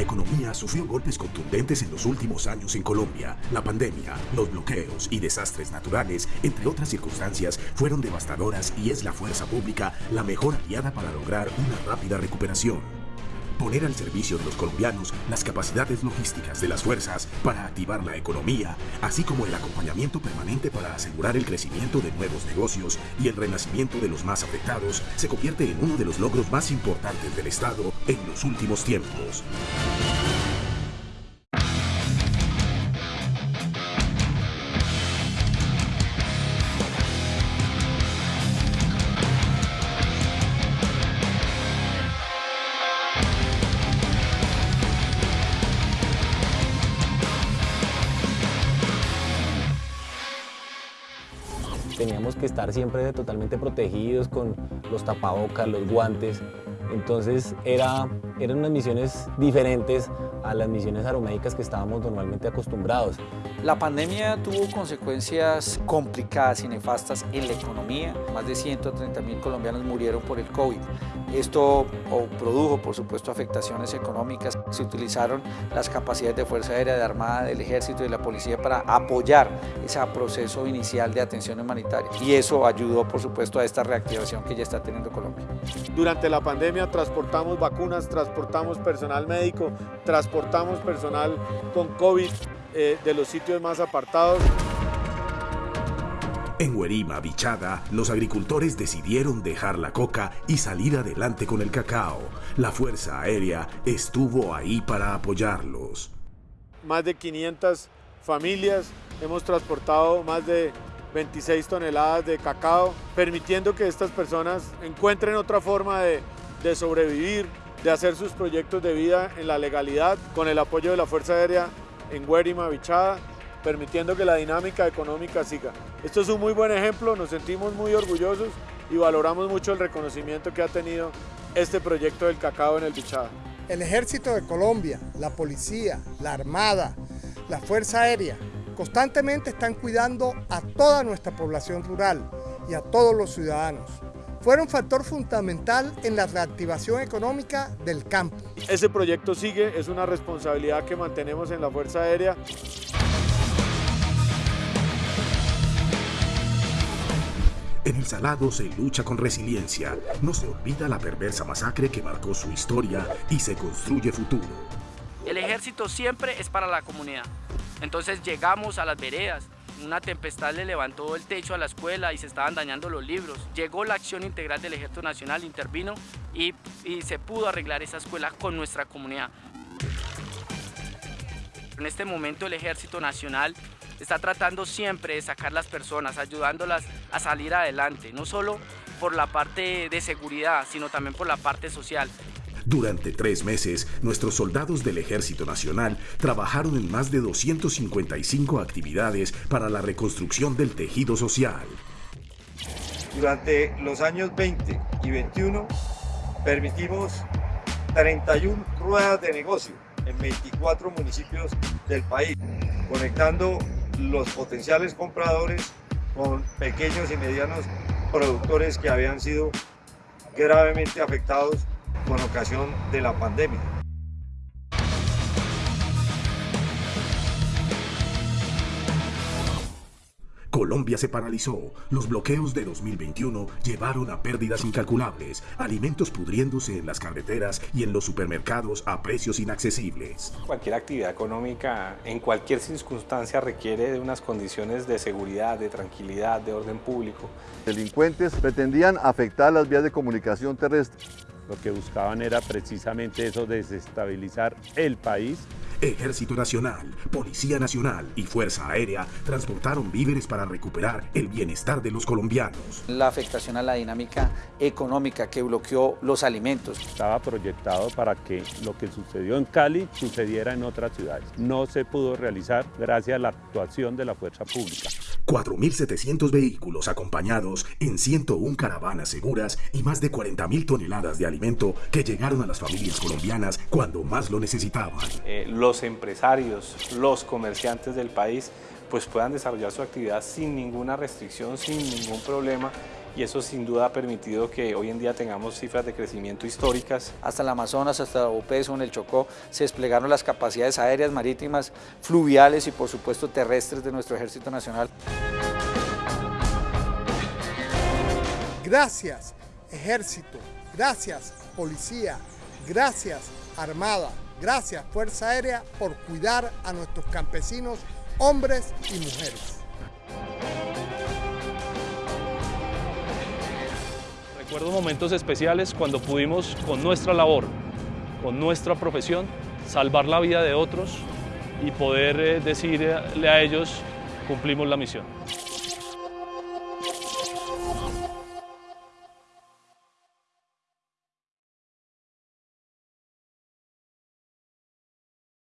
economía sufrió golpes contundentes en los últimos años en Colombia. La pandemia, los bloqueos y desastres naturales, entre otras circunstancias, fueron devastadoras y es la fuerza pública la mejor aliada para lograr una rápida recuperación poner al servicio de los colombianos las capacidades logísticas de las fuerzas para activar la economía, así como el acompañamiento permanente para asegurar el crecimiento de nuevos negocios y el renacimiento de los más afectados, se convierte en uno de los logros más importantes del Estado en los últimos tiempos. Teníamos que estar siempre totalmente protegidos con los tapabocas, los guantes. Entonces era, eran unas misiones diferentes a las misiones aeromédicas que estábamos normalmente acostumbrados. La pandemia tuvo consecuencias complicadas y nefastas en la economía. Más de 130 mil colombianos murieron por el COVID. Esto produjo, por supuesto, afectaciones económicas. Se utilizaron las capacidades de Fuerza Aérea, de Armada, del Ejército y de la Policía para apoyar ese proceso inicial de atención humanitaria. Y eso ayudó, por supuesto, a esta reactivación que ya está teniendo Colombia. Durante la pandemia transportamos vacunas, transportamos personal médico, transportamos personal con COVID eh, de los sitios más apartados. En Huerima, Bichada, los agricultores decidieron dejar la coca y salir adelante con el cacao. La Fuerza Aérea estuvo ahí para apoyarlos. Más de 500 familias, hemos transportado más de 26 toneladas de cacao, permitiendo que estas personas encuentren otra forma de, de sobrevivir, de hacer sus proyectos de vida en la legalidad, con el apoyo de la Fuerza Aérea en Guérima, Bichada, permitiendo que la dinámica económica siga. Esto es un muy buen ejemplo, nos sentimos muy orgullosos y valoramos mucho el reconocimiento que ha tenido este proyecto del cacao en el Bichada. El Ejército de Colombia, la Policía, la Armada, la Fuerza Aérea, constantemente están cuidando a toda nuestra población rural y a todos los ciudadanos fueron factor fundamental en la reactivación económica del campo. Ese proyecto sigue, es una responsabilidad que mantenemos en la Fuerza Aérea. En el Salado se lucha con resiliencia, no se olvida la perversa masacre que marcó su historia y se construye futuro. El ejército siempre es para la comunidad, entonces llegamos a las veredas, una tempestad le levantó el techo a la escuela y se estaban dañando los libros. Llegó la acción integral del Ejército Nacional, intervino y, se pudo arreglar esa escuela con nuestra comunidad. En este momento el Ejército Nacional está tratando siempre de sacar las personas, ayudándolas a salir adelante, no solo por la parte de seguridad, sino también por la parte social. Durante tres meses, nuestros soldados del Ejército Nacional trabajaron en más de 255 actividades para la reconstrucción del tejido social. Durante los años 20 y 21 permitimos 31 ruedas de negocio en 24 municipios del país, conectando los potenciales compradores con pequeños y medianos productores que habían sido gravemente afectados con ocasión de la pandemia. Colombia se paralizó. Los bloqueos de 2021 llevaron a pérdidas incalculables, alimentos pudriéndose en las carreteras y en los supermercados a precios inaccesibles. Cualquier actividad económica en cualquier circunstancia requiere de unas condiciones de seguridad, de tranquilidad, de orden público. Delincuentes pretendían afectar las vías de comunicación terrestre lo que buscaban era precisamente eso, desestabilizar el país. Ejército Nacional, Policía Nacional y Fuerza Aérea transportaron víveres para recuperar el bienestar de los colombianos. La afectación a la dinámica económica que bloqueó los alimentos. Estaba proyectado para que lo que sucedió en Cali sucediera en otras ciudades. No se pudo realizar gracias a la actuación de la fuerza pública. 4.700 vehículos acompañados en 101 caravanas seguras y más de 40.000 toneladas de alimento que llegaron a las familias colombianas cuando más lo necesitaban. Eh, los empresarios, los comerciantes del país pues puedan desarrollar su actividad sin ninguna restricción, sin ningún problema y eso sin duda ha permitido que hoy en día tengamos cifras de crecimiento históricas. Hasta el Amazonas, hasta Opeso, en el Chocó, se desplegaron las capacidades aéreas, marítimas, fluviales y por supuesto terrestres de nuestro Ejército Nacional. Gracias, Ejército, gracias, Policía, gracias, Armada, gracias, Fuerza Aérea, por cuidar a nuestros campesinos, hombres y mujeres. Recuerdo momentos especiales cuando pudimos, con nuestra labor, con nuestra profesión, salvar la vida de otros y poder decirle a ellos, cumplimos la misión.